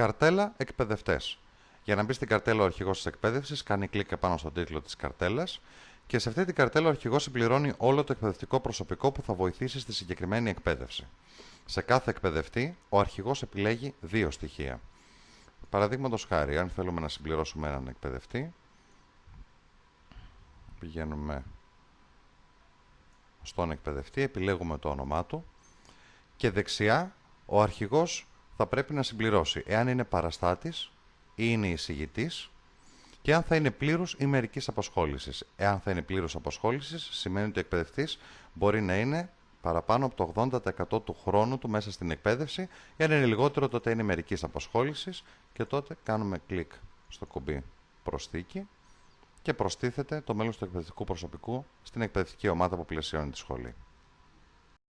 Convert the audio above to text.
Καρτέλα εκπαιδευτές. Για να μπει στην καρτέλα ο αρχηγός της εκπαίδευσης, κάνει κλικ επάνω στον τίτλο της καρτέλας και σε αυτή την καρτέλα ο αρχηγός συμπληρώνει όλο το εκπαιδευτικό προσωπικό που θα βοηθήσει στη συγκεκριμένη εκπαίδευση. Σε κάθε εκπαιδευτή, ο αρχηγός επιλέγει δύο στοιχεία. Παραδείγματος χάρη, αν θέλουμε να συμπληρώσουμε έναν εκπαιδευτή, πηγαίνουμε στον εκπαιδευτή, επιλέγουμε το όνομά του και δεξιά ο αρχηγός θα πρέπει να συμπληρώσει εάν είναι παραστάτης ή είναι εισηγητής και αν θα είναι πλήρους ή μερικής απασχόλησης. Εάν θα είναι πλήρους απασχόλησης σημαίνει ότι ο εκπαιδευτής μπορεί να είναι παραπάνω από το 80% του χρόνου του μέσα στην εκπαίδευση εάν είναι λιγότερο τότε είναι μερικής απασχόλησης και τότε κάνουμε κλικ στο κουμπί προσθήκη και προστίθεται το μέλος του εκπαιδευτικού προσωπικού στην εκπαιδευτική ομάδα που πλαισιώνει τη σχολή.